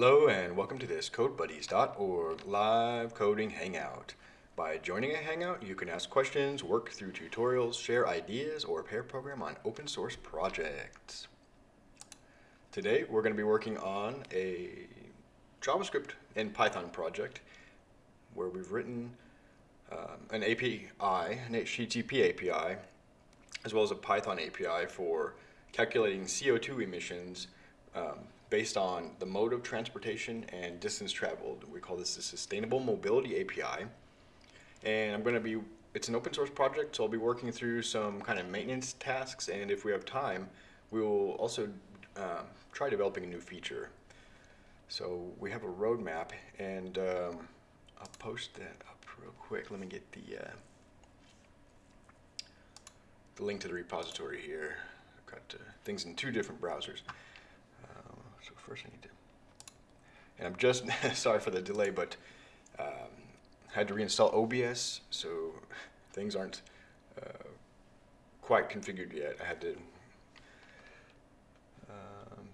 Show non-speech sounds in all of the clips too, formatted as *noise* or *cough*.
Hello and welcome to this CodeBuddies.org live coding hangout. By joining a hangout, you can ask questions, work through tutorials, share ideas, or pair program on open source projects. Today, we're going to be working on a JavaScript and Python project where we've written um, an API, an HTTP API, as well as a Python API for calculating CO2 emissions um, based on the mode of transportation and distance traveled. We call this the Sustainable Mobility API. And I'm going to be, it's an open source project, so I'll be working through some kind of maintenance tasks, and if we have time, we will also um, try developing a new feature. So we have a roadmap, and um, I'll post that up real quick. Let me get the, uh, the link to the repository here. I've got uh, things in two different browsers. First I need to, and I'm just, *laughs* sorry for the delay, but um, had to reinstall OBS, so things aren't uh, quite configured yet. I had to, um,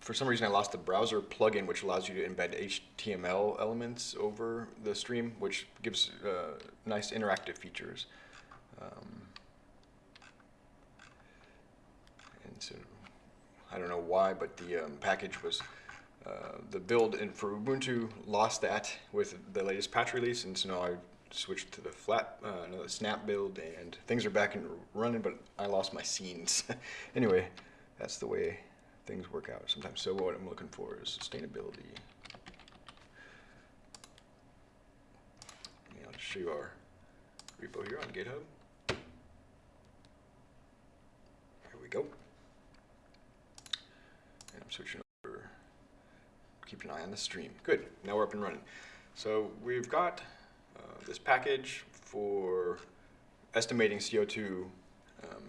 for some reason I lost the browser plugin which allows you to embed HTML elements over the stream, which gives uh, nice interactive features. Um, and so I don't know why, but the um, package was uh, the build in, for Ubuntu lost that with the latest patch release, and so now I switched to the flat, uh, no, the snap build, and things are back and running, but I lost my scenes. *laughs* anyway, that's the way things work out sometimes. So what I'm looking for is sustainability. I'll show you our repo here on GitHub. Here we go. I'm switching over. keep an eye on the stream. Good, now we're up and running. So we've got uh, this package for estimating CO2 um,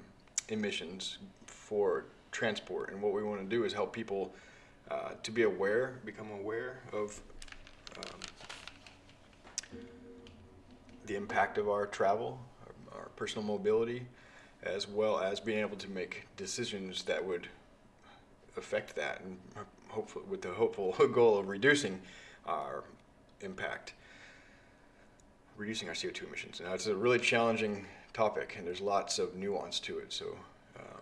emissions for transport. And what we want to do is help people uh, to be aware, become aware of um, the impact of our travel, our, our personal mobility, as well as being able to make decisions that would affect that and hopefully with the hopeful *laughs* goal of reducing our impact, reducing our CO2 emissions. Now it's a really challenging topic and there's lots of nuance to it. So um,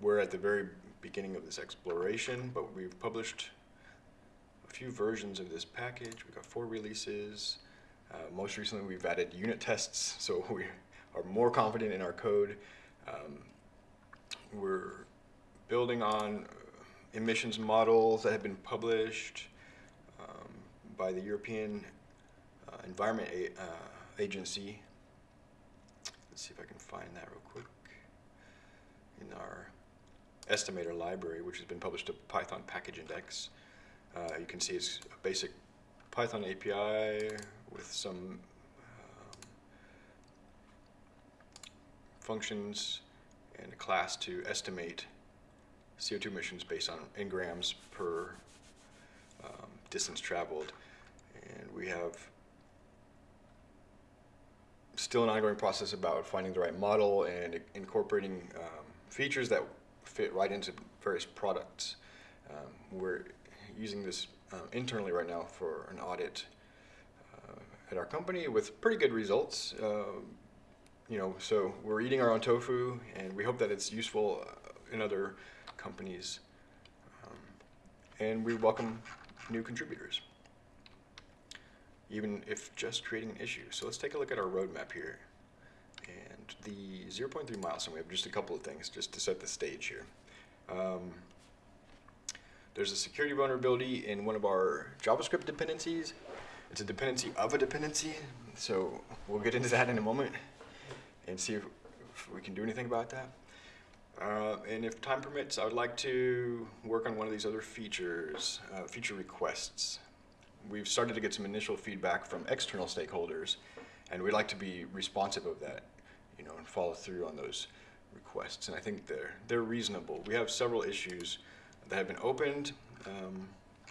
we're at the very beginning of this exploration, but we've published a few versions of this package. We've got four releases. Uh, most recently, we've added unit tests, so *laughs* we are more confident in our code. Um, we're building on emissions models that have been published um, by the European uh, Environment A uh, Agency. Let's see if I can find that real quick. In our estimator library, which has been published to Python Package Index. Uh, you can see it's a basic Python API with some um, functions and a class to estimate CO2 emissions based on in grams per um, distance traveled. And we have still an ongoing process about finding the right model and incorporating um, features that fit right into various products. Um, we're using this um, internally right now for an audit uh, at our company with pretty good results. Uh, you know, so we're eating our own tofu, and we hope that it's useful uh, in other companies, um, and we welcome new contributors, even if just creating an issue. So let's take a look at our roadmap here. And the 0.3 milestone, we have just a couple of things just to set the stage here. Um, there's a security vulnerability in one of our JavaScript dependencies. It's a dependency of a dependency, so we'll get into that in a moment and see if, if we can do anything about that. Uh, and if time permits, I would like to work on one of these other features, uh, feature requests. We've started to get some initial feedback from external stakeholders, and we'd like to be responsive of that, you know, and follow through on those requests. And I think they're they're reasonable. We have several issues that have been opened, um,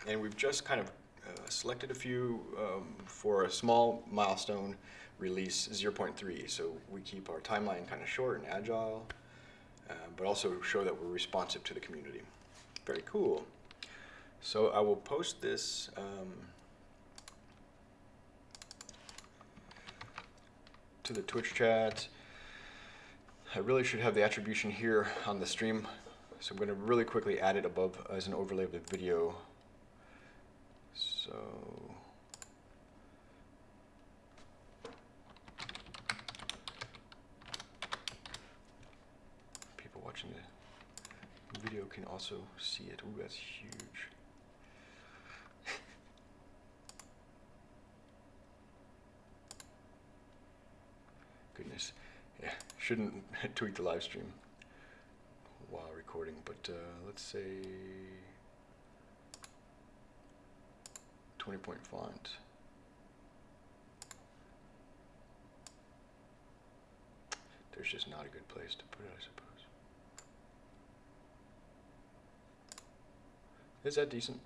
and we've just kind of uh, selected a few um, for a small milestone release 0.3. So we keep our timeline kind of short and agile. Uh, but also show that we're responsive to the community. Very cool. So I will post this. Um, to the Twitch chat. I really should have the attribution here on the stream, so I'm going to really quickly add it above as an overlay of the video. So. People watching the video can also see it. Ooh, that's huge. *laughs* Goodness. Yeah, shouldn't *laughs* tweak the live stream while recording, but uh, let's say 20 point font. There's just not a good place to put it, I suppose. Is that decent?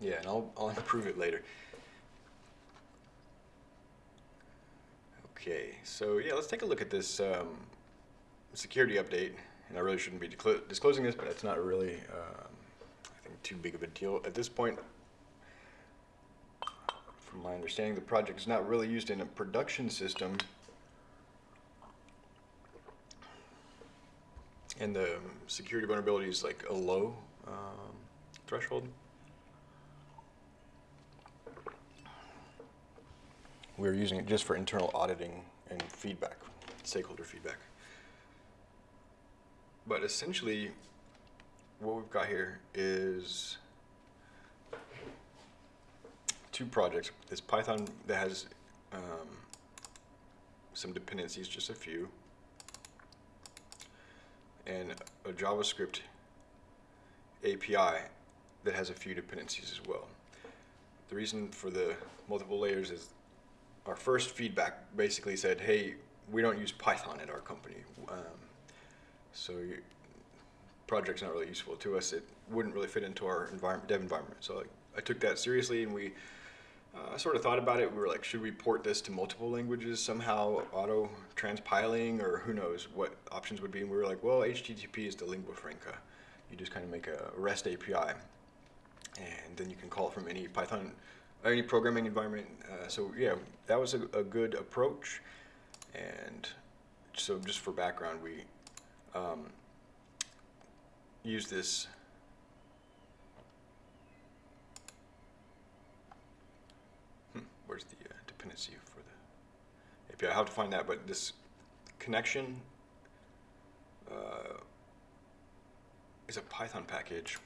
Yeah, and I'll, I'll *laughs* improve it later. Okay, so yeah, let's take a look at this um, security update. And I really shouldn't be disclosing this, but it's not really, um, I think, too big of a deal at this point. From my understanding, the project is not really used in a production system. And the security vulnerability is like a low um, threshold. we're using it just for internal auditing and feedback, stakeholder feedback. But essentially, what we've got here is two projects. This Python that has um, some dependencies, just a few, and a JavaScript API that has a few dependencies as well. The reason for the multiple layers is our first feedback basically said, hey, we don't use Python at our company. Um, so project's not really useful to us. It wouldn't really fit into our environment, dev environment. So I took that seriously and we uh, sort of thought about it. We were like, should we port this to multiple languages somehow, auto transpiling, or who knows what options would be. And we were like, well, HTTP is the lingua franca. You just kind of make a REST API and then you can call from any Python any programming environment. Uh, so yeah, that was a, a, good approach. And so just for background, we um, use this hmm, where's the uh, dependency for the API? I have to find that, but this Connexion uh, is a Python package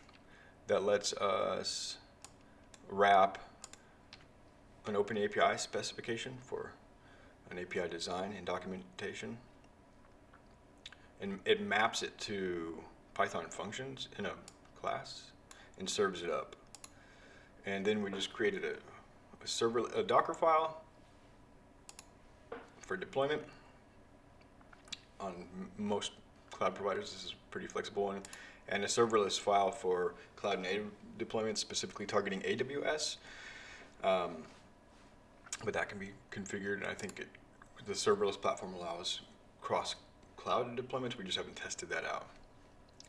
that lets us wrap an open API specification for an API design and documentation. And it maps it to Python functions in a class and serves it up. And then we just created a, a server, a Docker file for deployment. On most cloud providers, this is pretty flexible. And a serverless file for cloud native deployments, specifically targeting AWS. Um, but that can be configured, and I think it, the serverless platform allows cross cloud deployments. We just haven't tested that out.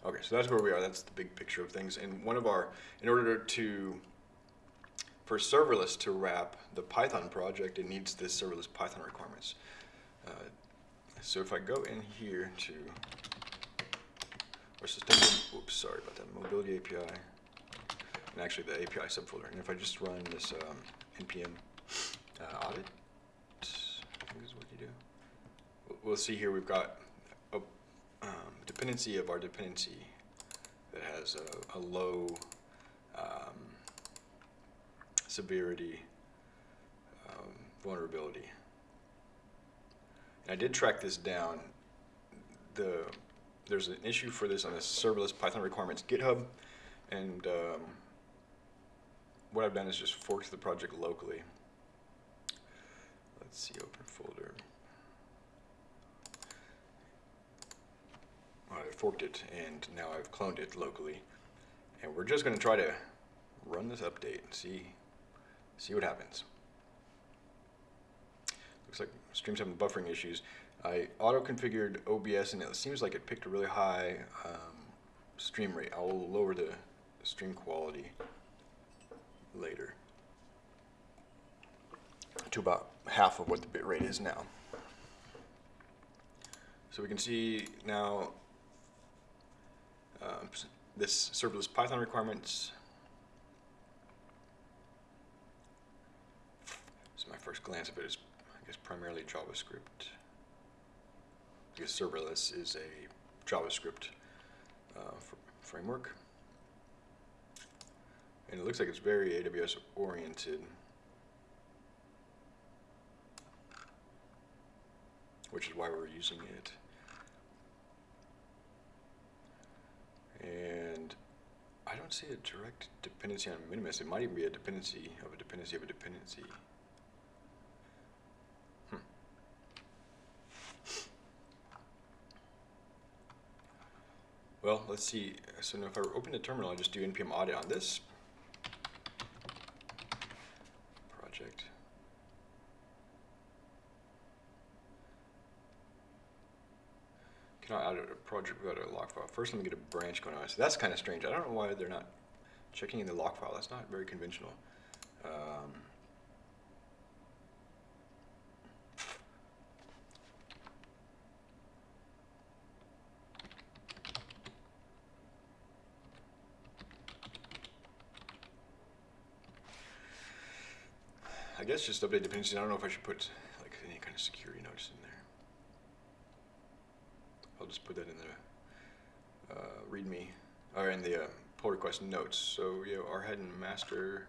Okay, so that's where we are. That's the big picture of things. And one of our, in order to, for serverless to wrap the Python project, it needs this serverless Python requirements. Uh, so if I go in here to our system, oops, sorry about that, mobility API, and actually the API subfolder. And if I just run this um, npm uh, audit, I think is what you do. We'll see here we've got a um, dependency of our dependency that has a, a low um, severity um, vulnerability. And I did track this down. The There's an issue for this on the serverless Python requirements GitHub, and um, what I've done is just forked the project locally. Let's see, open folder. I forked it and now I've cloned it locally. And we're just going to try to run this update and see, see what happens. Looks like stream's having buffering issues. I auto-configured OBS and it seems like it picked a really high um, stream rate. I'll lower the stream quality later to about half of what the bit rate is now. So we can see now um, this serverless Python requirements. This is my first glance of it is, I guess, primarily JavaScript. Because serverless is a JavaScript uh, framework. And it looks like it's very AWS oriented. Which is why we're using it. And I don't see a direct dependency on Minimist. It might even be a dependency of a dependency of a dependency. Well, let's see. So now if I open the terminal, I just do npm audit on this project. cannot add a project without a log file. First, let me get a branch going on. So that's kind of strange. I don't know why they're not checking in the log file. That's not very conventional. Um, Guess just update dependencies. I don't know if I should put like any kind of security notice in there. I'll just put that in the uh, README, or in the uh, pull request notes. So yeah, our head and master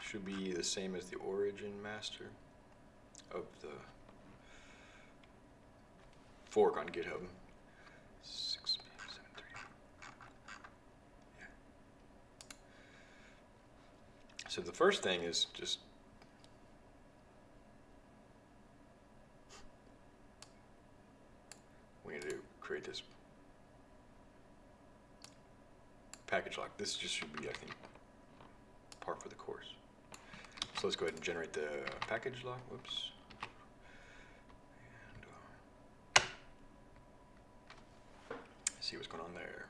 should be the same as the origin master of the fork on GitHub. Six, seven, three. Yeah. So the first thing is just we need to create this package lock. This just should be, I think, par for the course. So let's go ahead and generate the package lock. Whoops. And, uh, see what's going on there.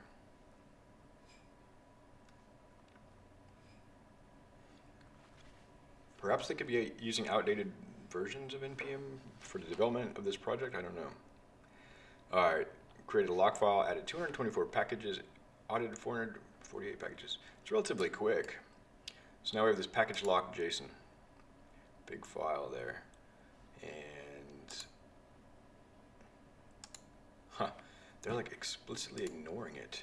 Perhaps they could be using outdated versions of NPM for the development of this project. I don't know. All right, created a lock file, added 224 packages, audited 448 packages. It's relatively quick. So now we have this package lock JSON, big file there, and huh, they're like explicitly ignoring it.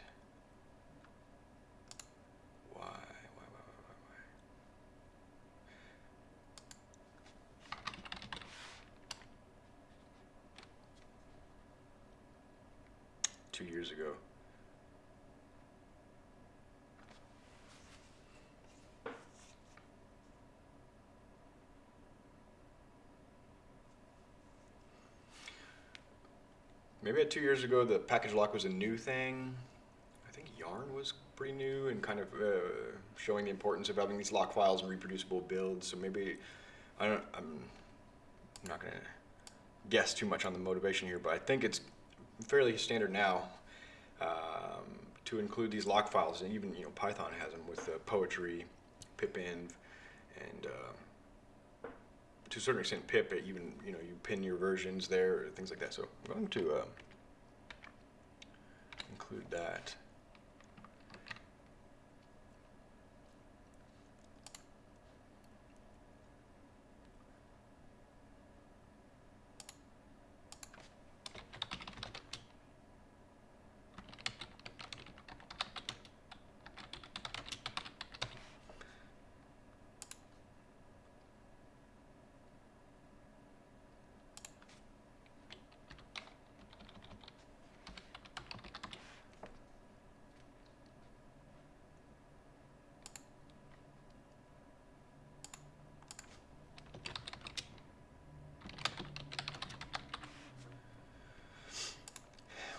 Why? Why? Why? Why? Why? Two years ago. Maybe at two years ago, the package lock was a new thing. I think Yarn was pretty new and kind of uh, showing the importance of having these lock files and reproducible builds. So maybe I don't. I'm not going to guess too much on the motivation here, but I think it's fairly standard now um, to include these lock files, and even you know Python has them with uh, poetry, pipenv, and uh, to a certain extent pip. Even you know you pin your versions there, things like that. So I'm going to uh, include that.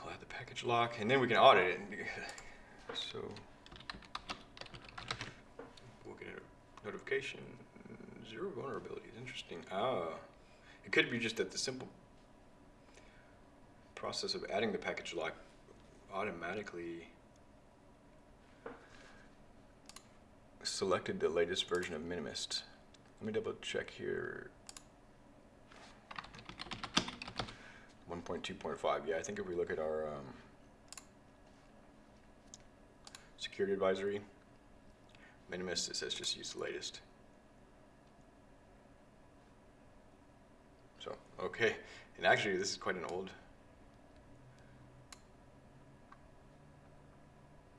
We'll add the package lock, and then we can audit it. *laughs* So we'll get a notification. Zero vulnerabilities. Interesting. Ah, it could be just that the simple. process of adding the package lock automatically selected the latest version of Minimist. Let me double check here. 1.2.5. Yeah, I think if we look at our um, security advisory, Minimist, it says just use the latest. So, okay. And actually, this is quite an old.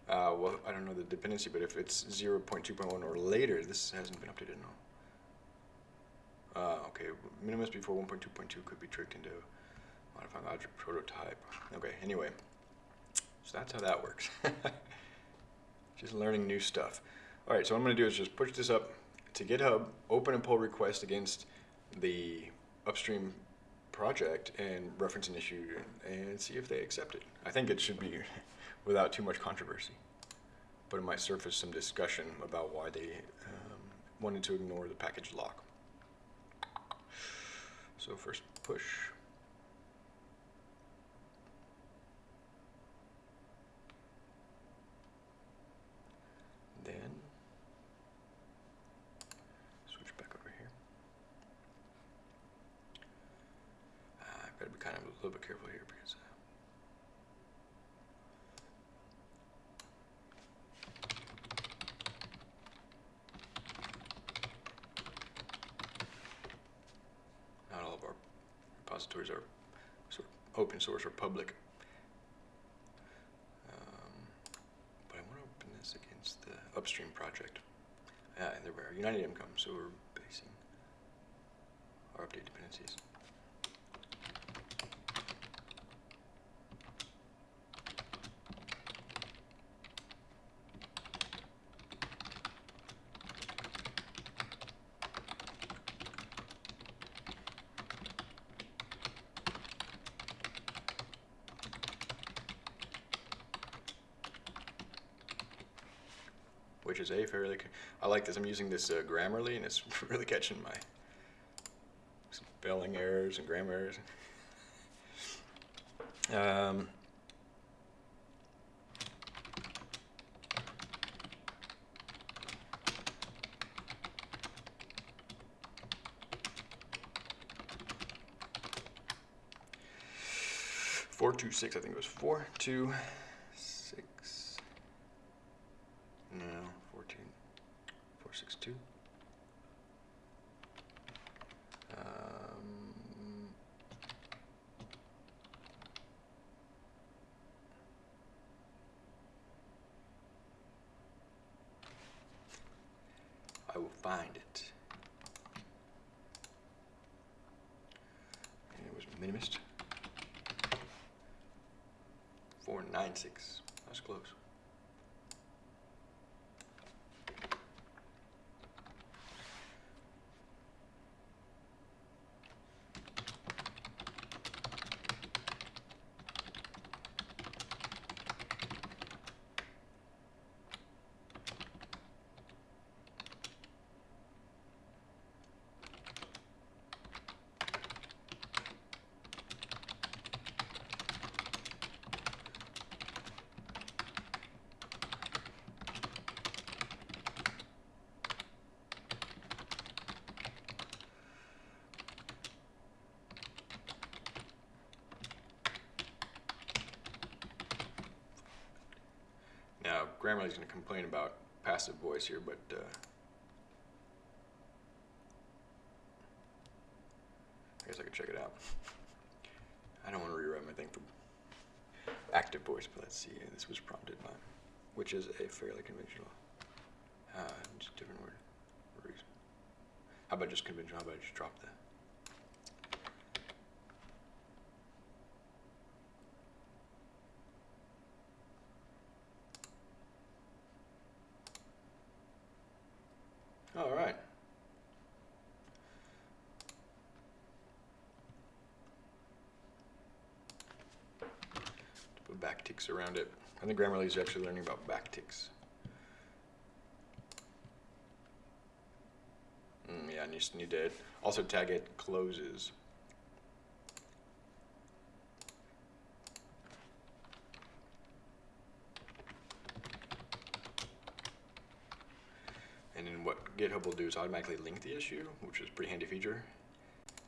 Uh, well, I don't know the dependency, but if it's 0.2.1 or later, this hasn't been updated, no. Uh, okay, Minimist before 1.2.2 could be tricked into modifying object prototype. Okay, anyway, so that's how that works. *laughs* just learning new stuff. All right, so what I'm gonna do is just push this up to GitHub, open a pull request against the upstream project and reference an issue and see if they accept it. I think it should be *laughs* without too much controversy, but it might surface some discussion about why they um, wanted to ignore the package lock. So first push. Then switch back over here. Uh, I've got to be kind of a little bit careful here because. Uh, not all of our repositories are sort of open source or public. Um, but I want to open this against the upstream project. Uh, and there we are, United Income, so we're basing our update dependencies. which is a fairly. I like. I'm using this uh, Grammarly, and it's *laughs* really catching my spelling errors and grammar errors. Um, four two six. I think it was four two six. No, 14, 462. Um, I will find it. And it was Minimist. 496. That's close. Now, Grammarly's going to complain about passive voice here, but uh, I guess I could check it out. I don't want to rewrite my thing for active voice, but let's see. This was prompted by, which is a fairly conventional, uh, just different word. How about just conventional? How about I just drop that? around it. I think Grammarly is actually learning about backticks. Mm, yeah, I just need to also tag it closes. And then what GitHub will do is automatically link the issue, which is a pretty handy feature.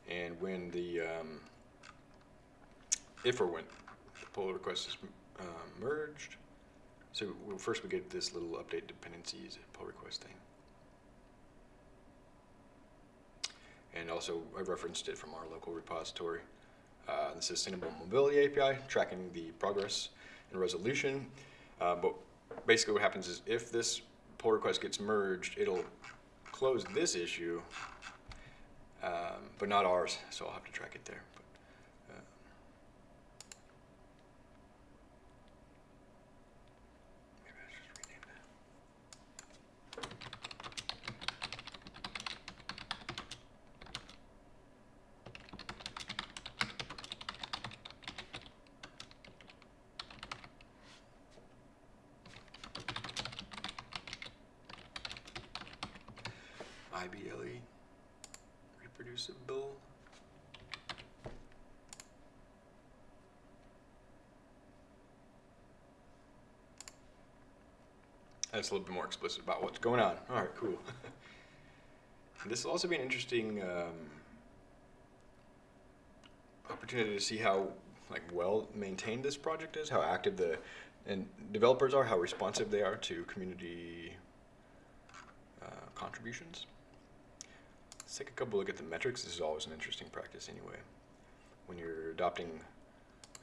And when the, um, if or when the pull request is um, merged, so first we get this little update dependencies pull request thing. And also I referenced it from our local repository. Uh, the Sustainable Mobility API, tracking the progress and resolution. Uh, but basically what happens is if this pull request gets merged, it'll close this issue, um, but not ours, so I'll have to track it there. But, uh, maybe I should just rename that. IBLE reproducible. That's a little bit more explicit about what's going on. All right, cool. *laughs* this will also be an interesting um, opportunity to see how like well maintained this project is, how active the and developers are, how responsive they are to community uh, contributions. Let's take a couple look at the metrics. This is always an interesting practice anyway. When you're adopting,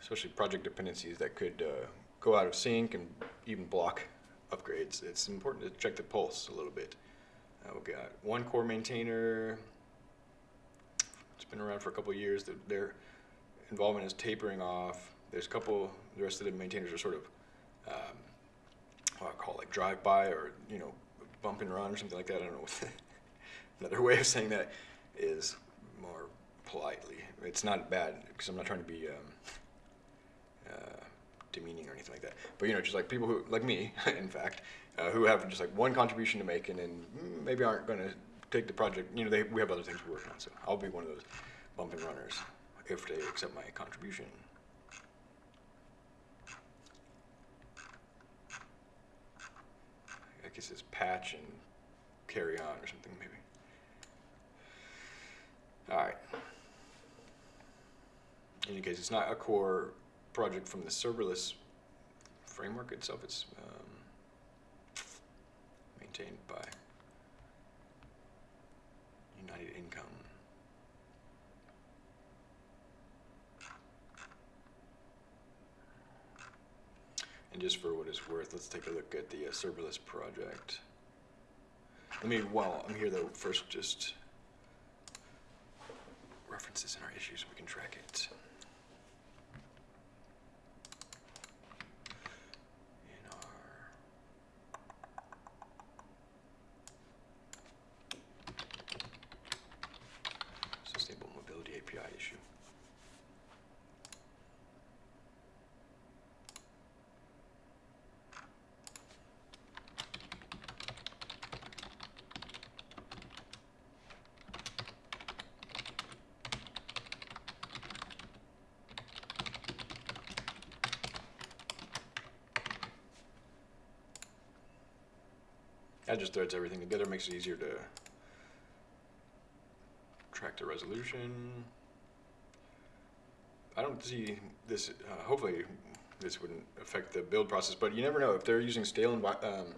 especially project dependencies that could uh, go out of sync and even block upgrades, it's important to check the pulse a little bit. Uh, we've got one core maintainer. It's been around for a couple years. Their, their involvement is tapering off. There's a couple, the rest of the maintainers are sort of, um, what I call like drive-by or, you know, bump and run or something like that. I don't know what *laughs* Another way of saying that is more politely. It's not bad because I'm not trying to be um, uh, demeaning or anything like that. But you know, just like people who, like me, *laughs* in fact, uh, who have just like one contribution to make and then maybe aren't going to take the project. You know, they, we have other things we're working on, so I'll be one of those bump and runners if they accept my contribution. I guess it's patch and carry on or something maybe. All right. In any case, it's not a core project from the serverless framework itself. It's um, maintained by United Income. And just for what it's worth, let's take a look at the uh, serverless project. Let me, while I'm here though, first just references in our issues, so we can track it. In our Sustainable Mobility API issue. That just threads everything together, makes it easier to track the resolution. I don't see this, uh, hopefully this wouldn't affect the build process, but you never know. If they're using stale um,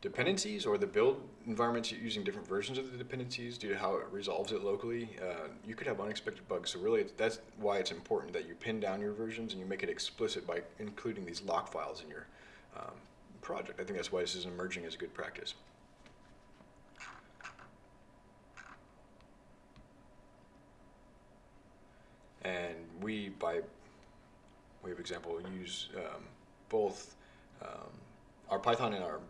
dependencies or the build environments using different versions of the dependencies due to how it resolves it locally, uh, you could have unexpected bugs. So really, that's why it's important that you pin down your versions and you make it explicit by including these lock files in your um, project. I think that's why this is emerging as a good practice. And we, by way of example, use um, both um, our Python and our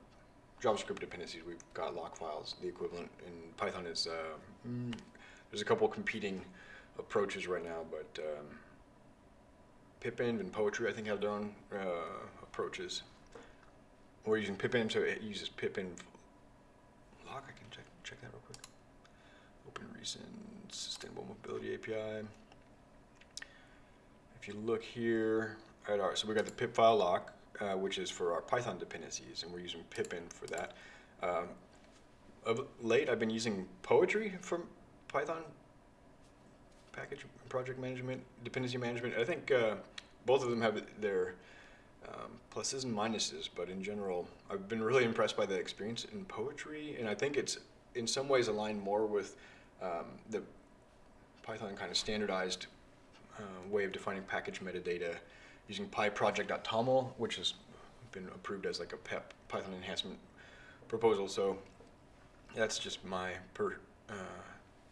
JavaScript dependencies. We've got lock files. The equivalent in Python is, uh, mm, there's a couple competing approaches right now, but um, Pipenv and Poetry, I think, have their own uh, approaches. We're using pipenv, so it uses pipenv lock. I can check check that real quick. Open recent sustainable mobility API. If you look here at our, so we got the pip file lock, uh, which is for our Python dependencies, and we're using pipenv for that. Um, of late, I've been using Poetry for Python package project management, dependency management. I think uh, both of them have their um, pluses and minuses, but in general, I've been really impressed by the experience in Poetry, and I think it's in some ways aligned more with um, the Python kind of standardized uh, way of defining package metadata using pyproject.toml, which has been approved as like a PEP Python enhancement proposal. So that's just my per, uh,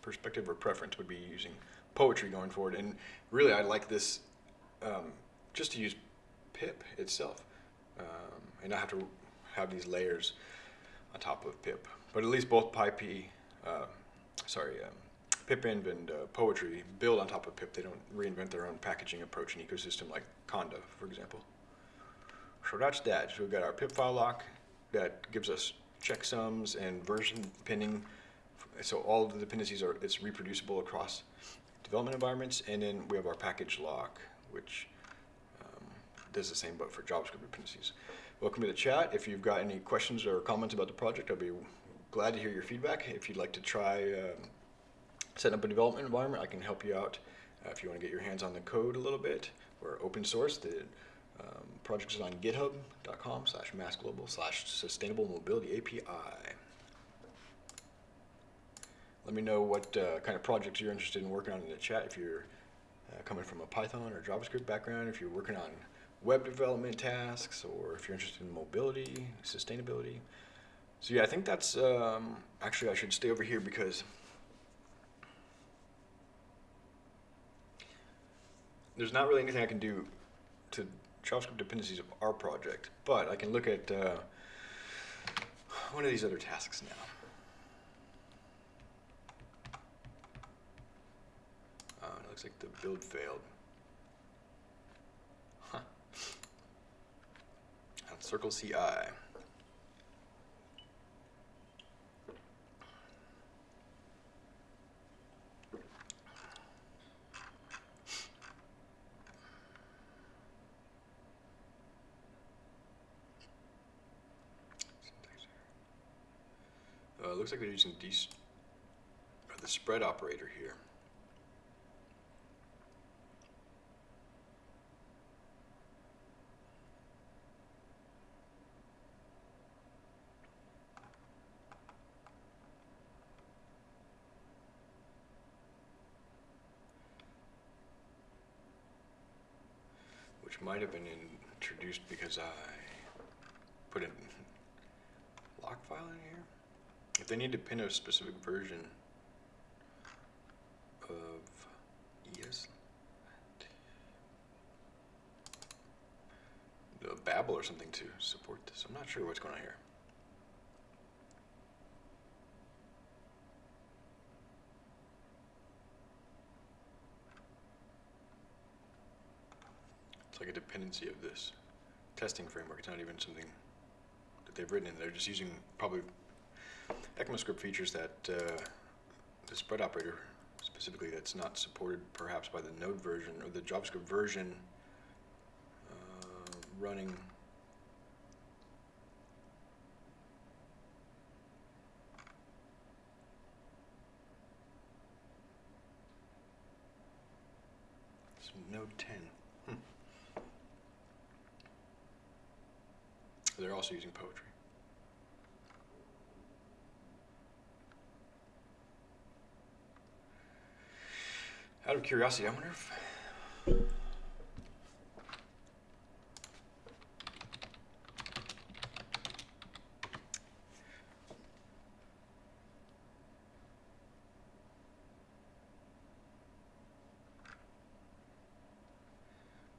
perspective or preference would be using poetry going forward. And really, I like this um, just to use pip itself um, and not have to have these layers on top of pip. But at least both PyP, uh, sorry, um, pipenv and uh, poetry build on top of pip. They don't reinvent their own packaging approach and ecosystem like Conda, for example. So that's that. So we've got our pip file lock that gives us checksums and version pinning. So all of the dependencies are, it's reproducible across development environments. And then we have our package lock, which um, does the same but for JavaScript dependencies. Welcome to the chat. If you've got any questions or comments about the project, I'll be glad to hear your feedback. If you'd like to try um, setting up a development environment, I can help you out. Uh, if you want to get your hands on the code a little bit, we're open source. The um, project is on github.com slash massglobal slash sustainable mobility API. Let me know what uh, kind of projects you're interested in working on in the chat. If you're uh, coming from a Python or JavaScript background, if you're working on web development tasks, or if you're interested in mobility, sustainability. So yeah, I think that's, um, actually I should stay over here because there's not really anything I can do to JavaScript dependencies of our project, but I can look at uh, one of these other tasks now. Uh, it looks like the build failed. Huh. On Circle CI. Uh, looks like they're using the spread operator here. Which might have been introduced because I put a lock file in here. If they need to pin a specific version of ES, the Babel or something to support this. I'm not sure what's going on here. Like a dependency of this testing framework. It's not even something that they've written in. They're just using probably ECMAScript features that uh, the spread operator specifically that's not supported perhaps by the Node version or the JavaScript version uh, running Node 10. They're also using poetry. Out of curiosity, I wonder if.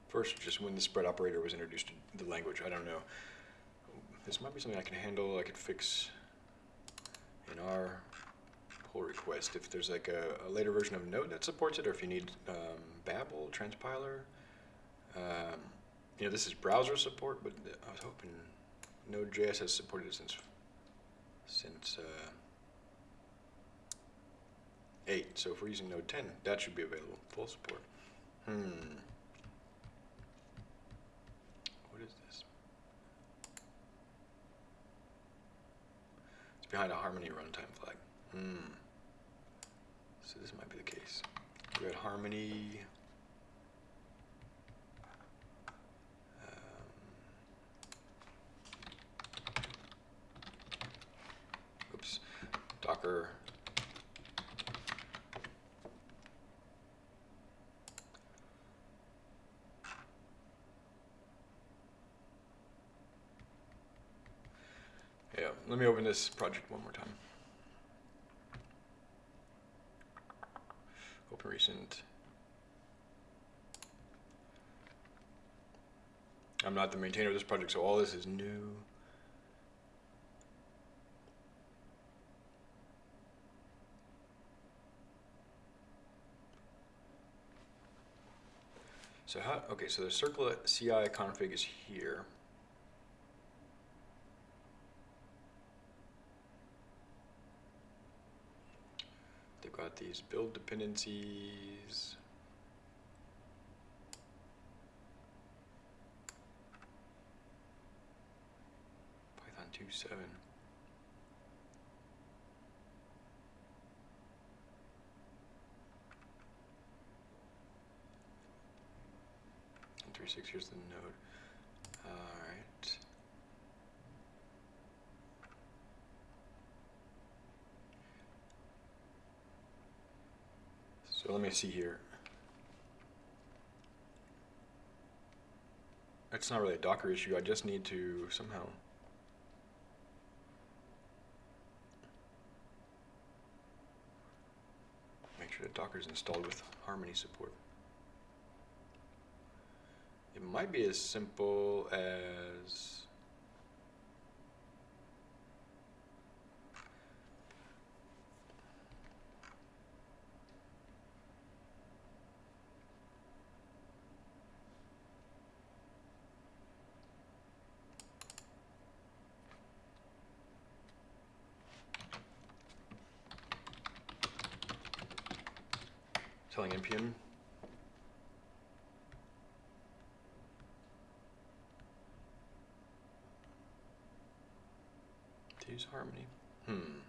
First, just when the spread operator was introduced to the language, I don't know. This might be something I can handle, I could fix in our pull request if there's like a, a, later version of Node that supports it, or if you need um, Babel, Transpiler. Um, you know, this is browser support, but I was hoping Node.js has supported it since since uh, 8. So if we're using Node 10, that should be available, full support. Hmm. What is this? Behind a Harmony runtime flag. Hmm. So this might be the case. We had Harmony. Um, oops. Docker. Yeah, let me open this project one more time. Open recent. I'm not the maintainer of this project, so all this is new. So how, okay, so the circle CI config is here. They've got these build dependencies. Python 2.7. And 3.6, here's the node. Alright. So let me see here. It's not really a Docker issue. I just need to somehow. Make sure that Docker's installed with Harmony support. It might be as simple as. telling npm to use harmony. Hmm.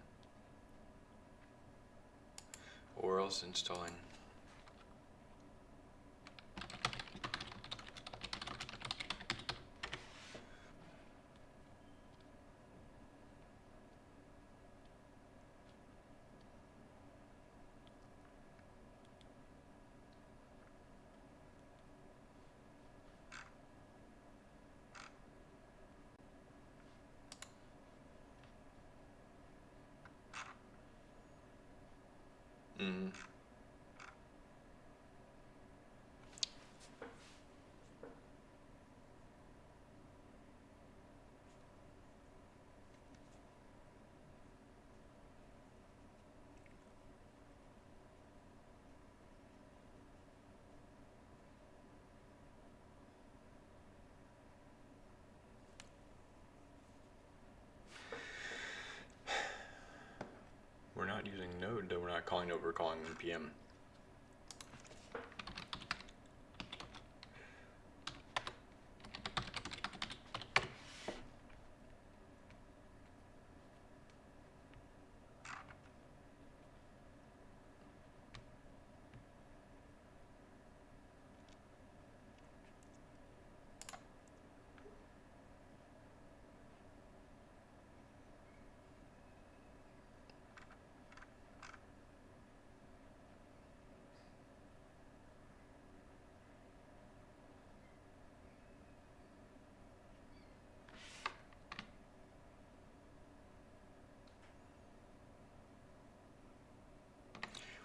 Or else installing Mm. We're not using node, though we're not calling over, calling npm.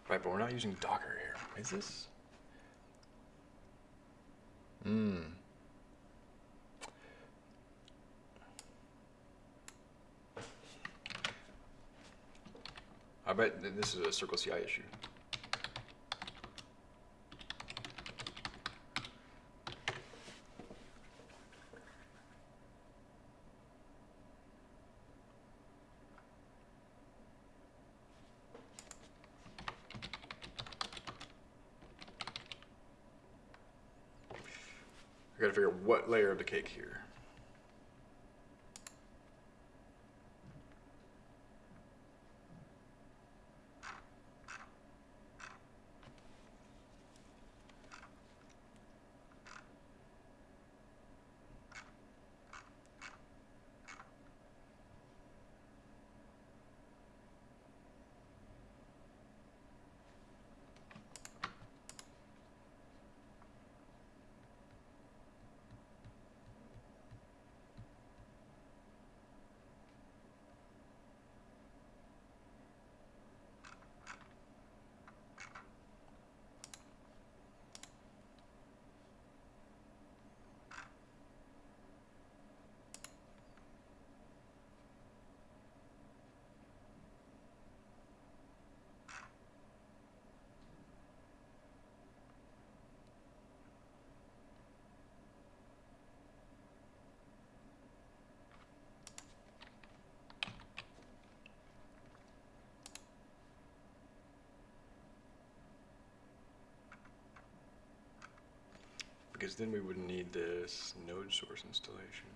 Right, but we're not using Docker here. Is this? Hmm. I bet this is a Circle CI issue. Layer of the cake here. Because then we wouldn't need this node source installation.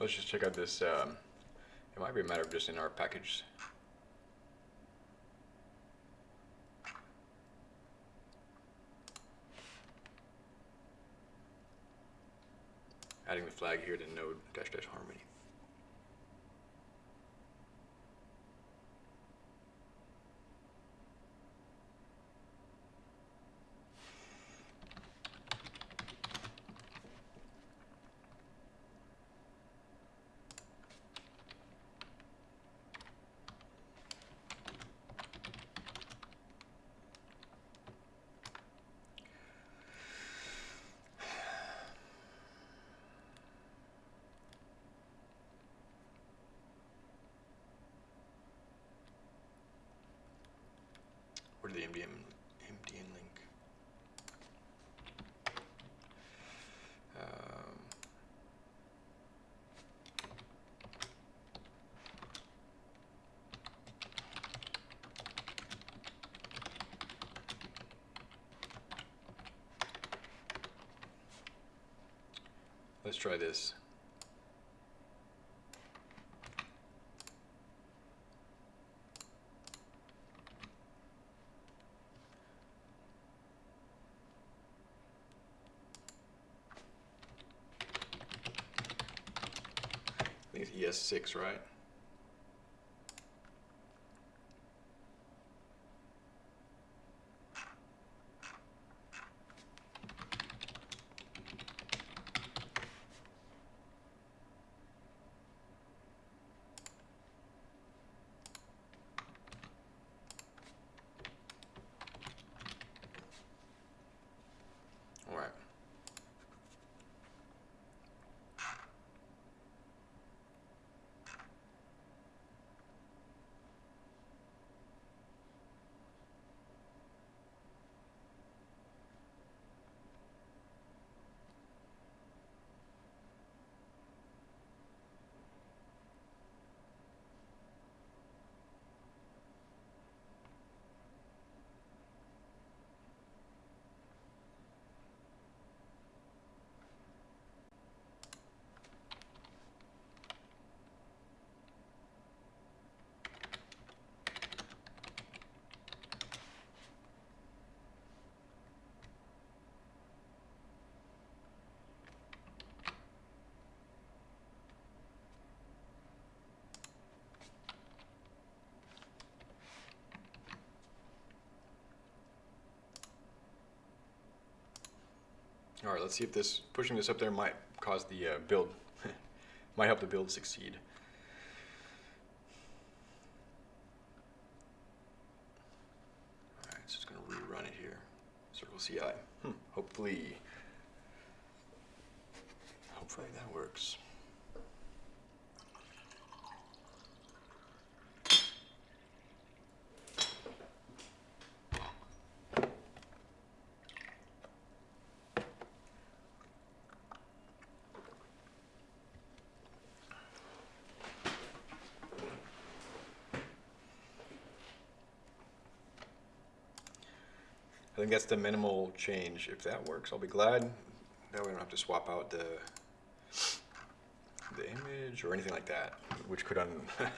Let's just check out this. Um, it might be a matter of just in our package. Adding the flag here to node dash dash harmony. Where did the MDM MDN link? Um, let's try this. I think it's ES6, right? All right. All right, let's see if this pushing this up there might cause the uh, build, *laughs* might help the build succeed. All right, so it's going to rerun it here. Circle CI. Hmm, hopefully that works. I think that's the minimal change. If that works, I'll be glad. That way I don't have to swap out the the image or anything like that, which could un *laughs*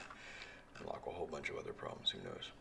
unlock a whole bunch of other problems. Who knows?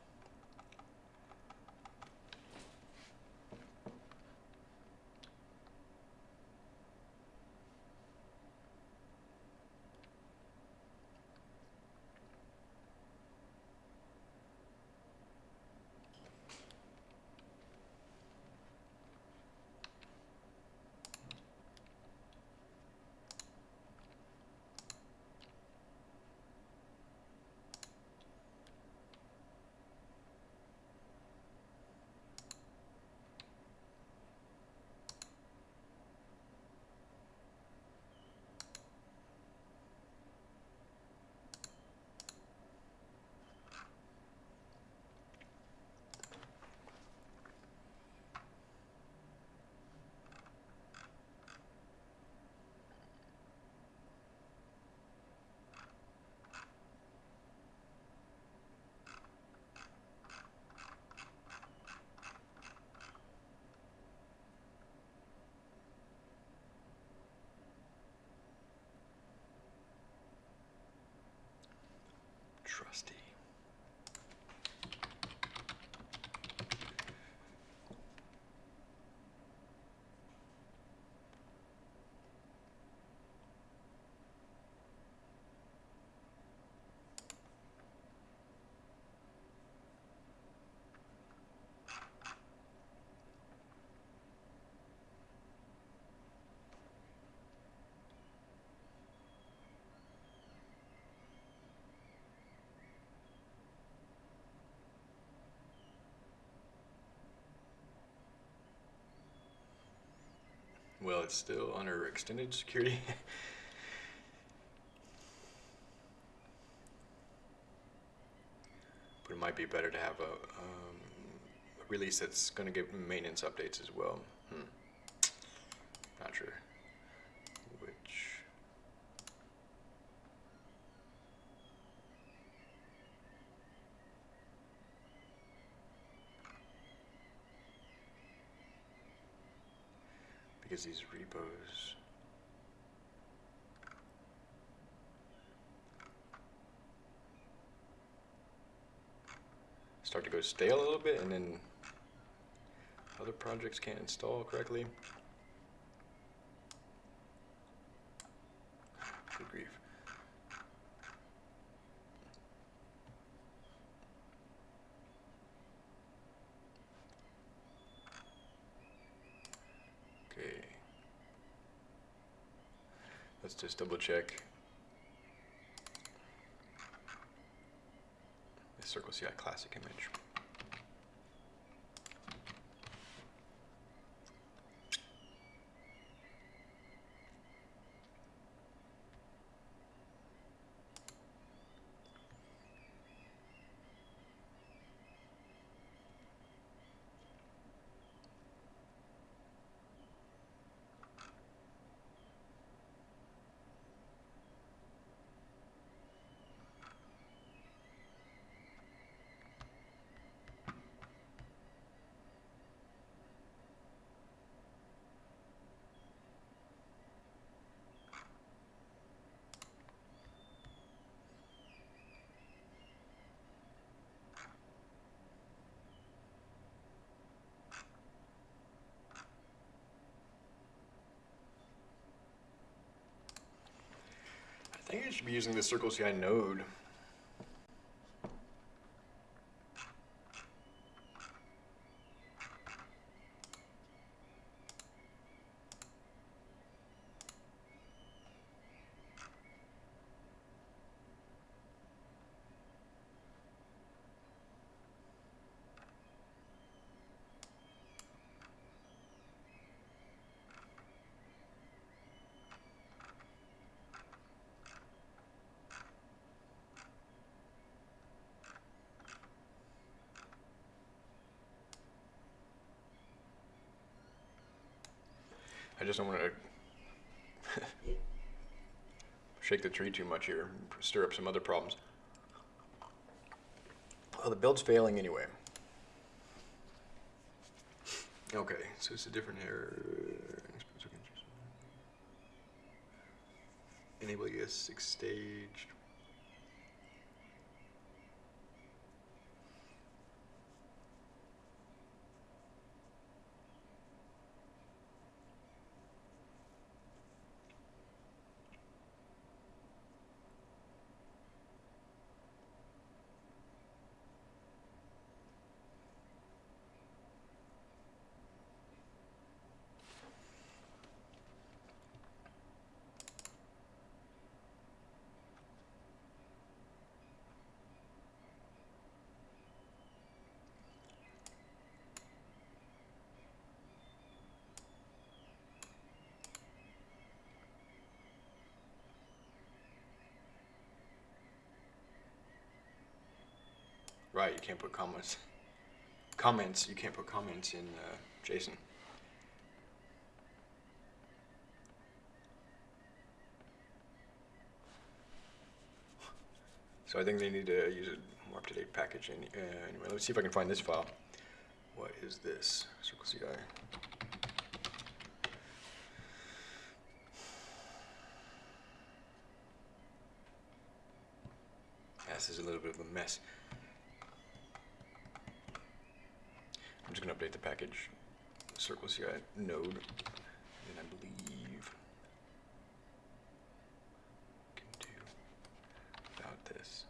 Trusty. Well, it's still under extended security. *laughs* but it might be better to have a, um, a release that's going to give maintenance updates as well. Hmm. Not sure which. Because these repos. Start to go stale a little bit and then other projects can't install correctly. Good grief. Okay. Let's just double check. The Circle CI classic image. I think I should be using the Circle CI node. Just don't want to uh, *laughs* shake the tree too much here, stir up some other problems. Oh, the build's failing anyway. Okay, so it's a different error. Enable ES6 staged. Right, you can't put comments. Comments, you can't put comments in uh, JSON. So I think they need to use a more up-to-date package. Any, uh, anyway, let's see if I can find this file. What is this? Circle CI. class is a little bit of a mess. Just going to update the package Circle CI node, and I believe can do without this.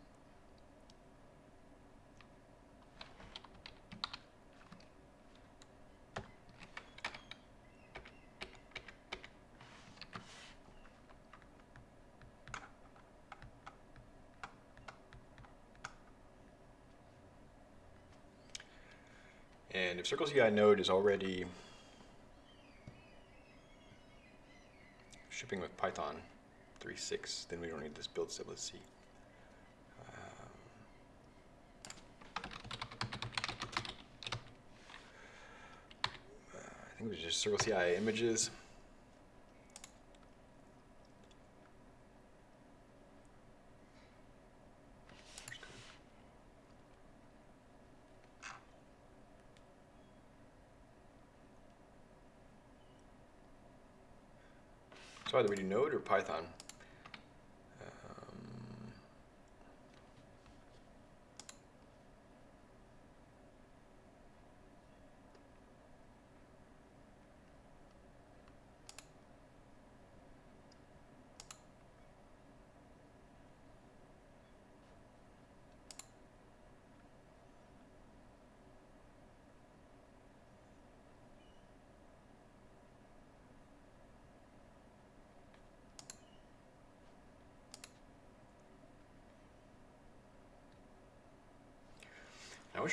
And Circle CI node is already shipping with Python 3.6, then we don't need this build step. Let's see. Um, I think was just Circle CI images. So either we do Node or Python.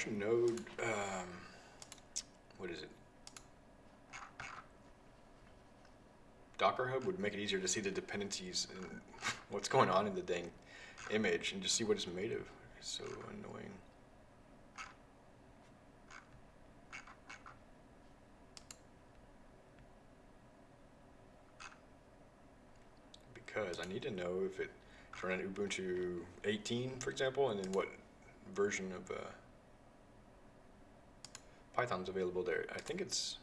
Node, um, what is it? Docker Hub would make it easier to see the dependencies and *laughs* what's going on in the dang image and just see what it's made of. It's so annoying. Because I need to know if it, it's running Ubuntu 18, for example, and then what version of uh, Python's available there. I think it's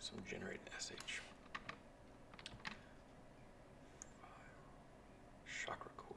some generate sh. ChakraCore.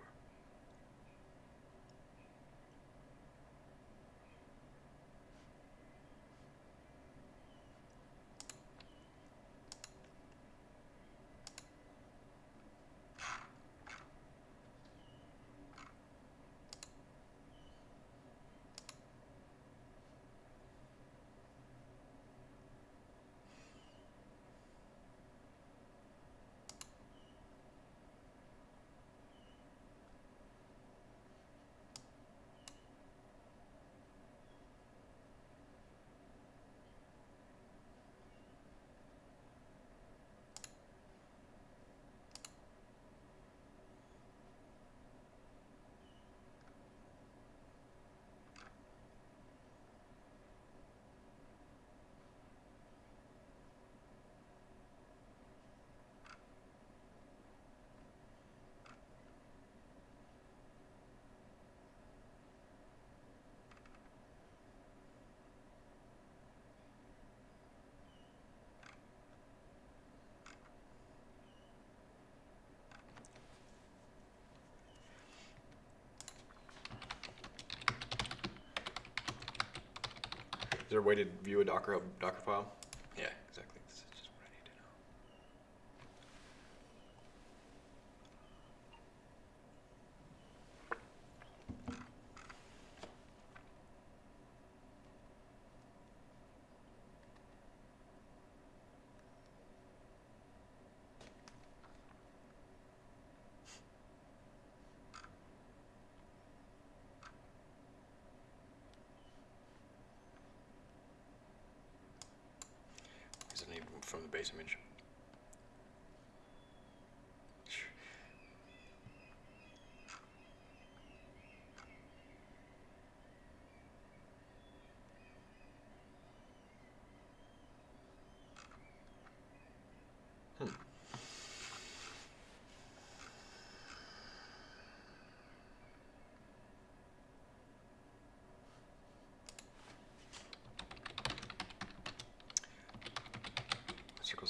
Is there a way to view a Docker Docker file? Yeah, exactly. This is just what I need to know. Is it any from the base image? Hmm.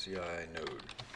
CI node.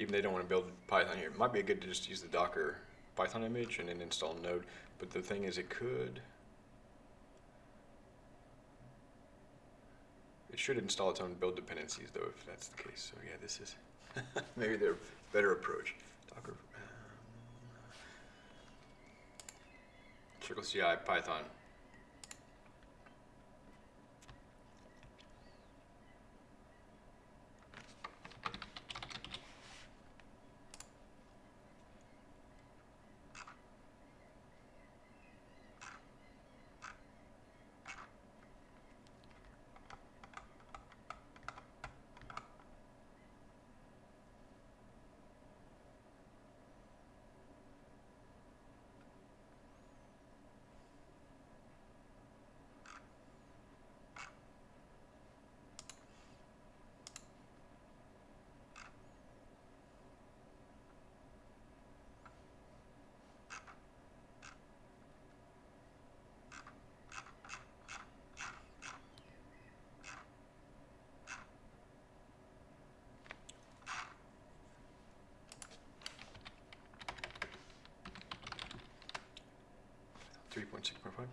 Even they don't want to build Python here. It might be good to just use the Docker Python image and then install Node. But the thing is, it could. It should install its own build dependencies, though, if that's the case. So yeah, this is *laughs* maybe their better approach. Docker. Um, Circle CI Python. Three point six point five.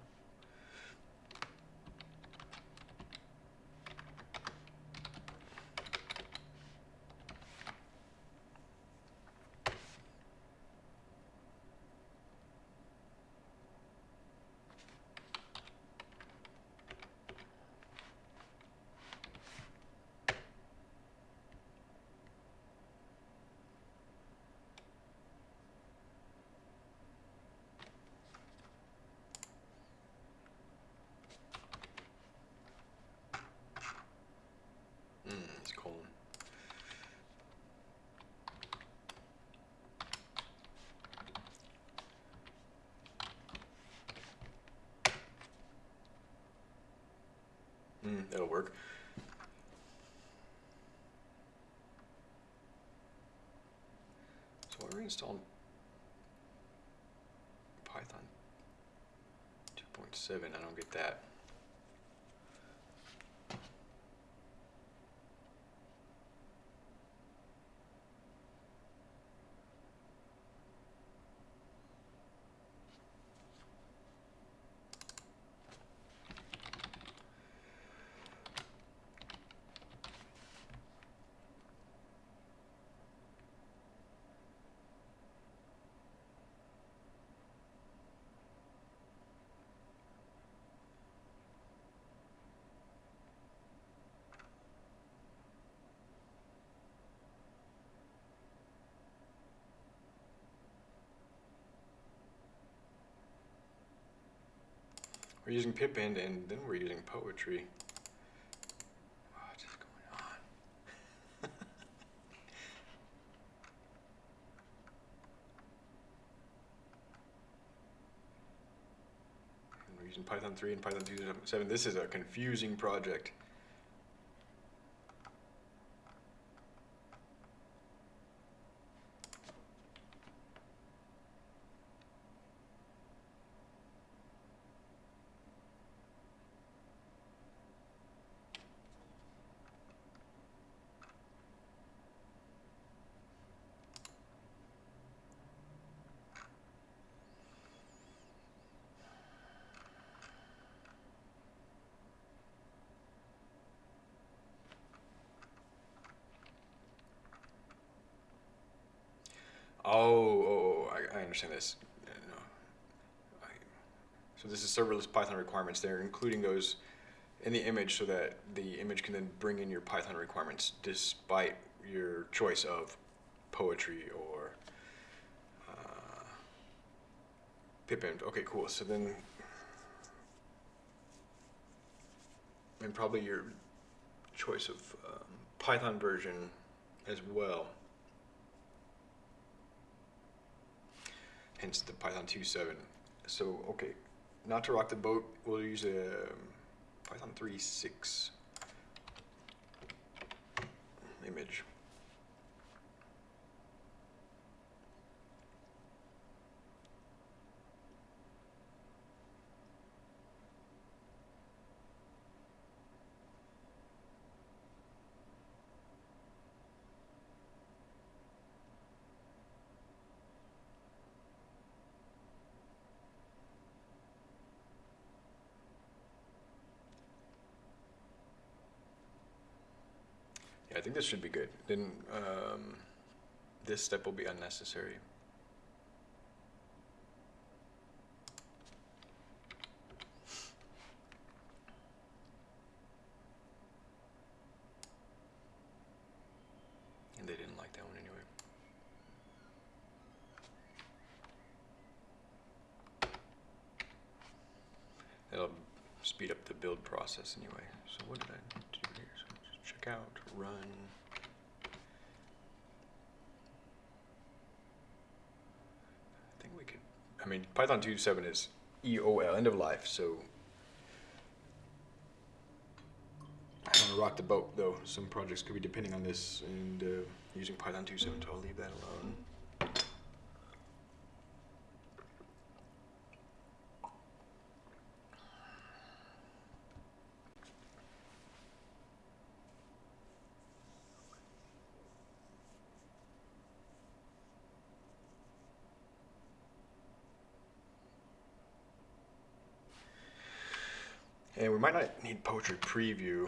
Mm, it's colon. Mm, that'll work. So we're installing Python 2.7. I don't get that. We're using pipenv and then we're using poetry. Oh, what is going on? *laughs* And we're using Python 3 and Python 2.7. This is a confusing project. Oh, oh, oh I, I understand this. So this is serverless Python requirements. They're including those in the image so that the image can then bring in your Python requirements despite your choice of poetry or uh, pipenv. Okay, cool. So then, and probably your choice of um, Python version as well. Hence the Python 2.7. So, okay, not to rock the boat, we'll use a um, Python 3.6 image. I think this should be good. Then um, this step will be unnecessary. And they didn't like that one anyway. That'll speed up the build process anyway. So what did I do here? So just check out, run. I think we could, I mean, Python 2.7 is EOL, end of life, so. I don't want to rock the boat though. Some projects could be depending on this and uh, using Python 2.7, so I'll leave that alone. And we might not need poetry preview.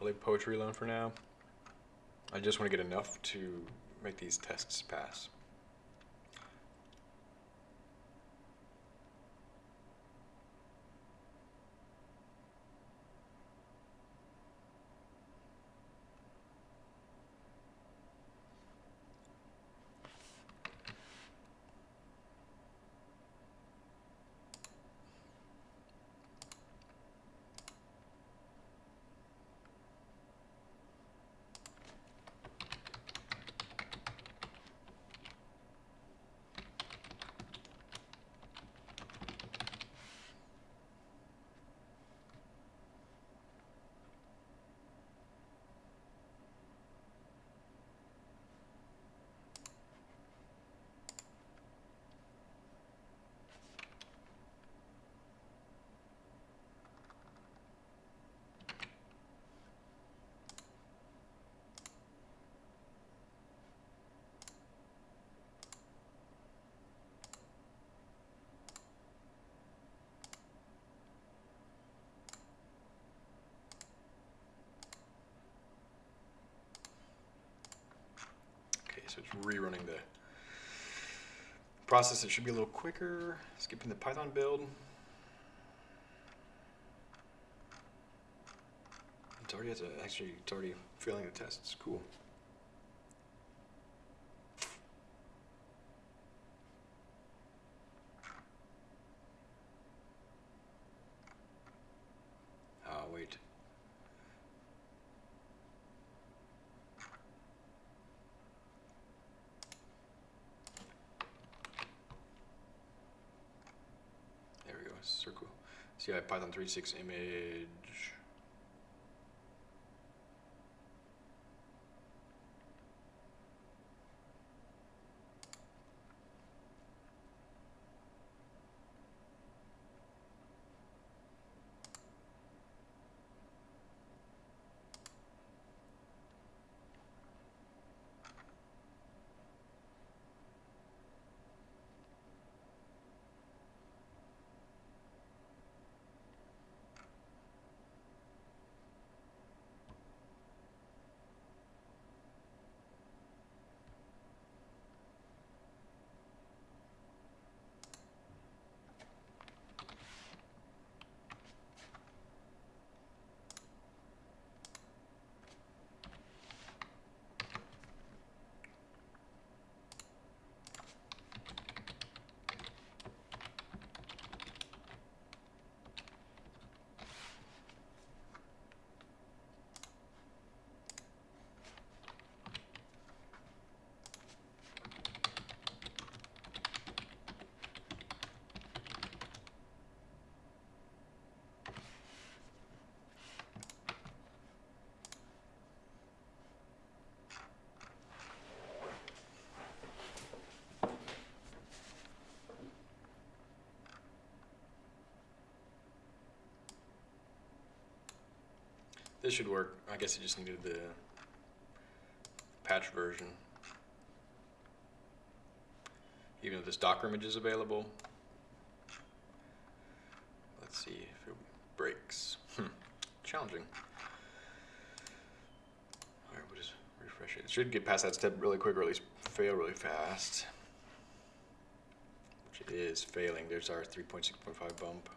I'll leave poetry alone for now. I just want to get enough to make these tests pass. Okay, so it's rerunning the process. It should be a little quicker. Skipping the Python build. It's already a, actually it's already failing the tests. Cool. Ah, wait. There we go, circle. See, I have Python 3.6 image. This should work. I guess it just needed the patch version. Even though this Docker image is available. Let's see if it breaks. Hmm. Challenging. Alright, we'll just refresh it. It should get past that step really quick or at least fail really fast. Which it is failing. There's our 3.6.5 bump.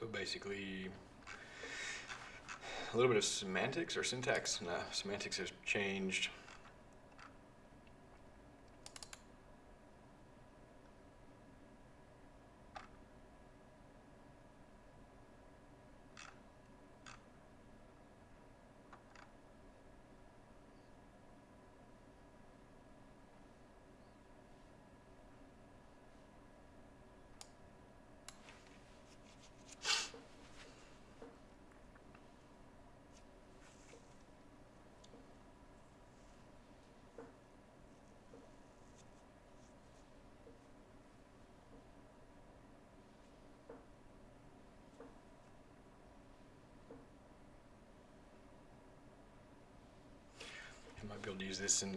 So basically, a little bit of semantics or syntax. No, semantics has changed. Use this in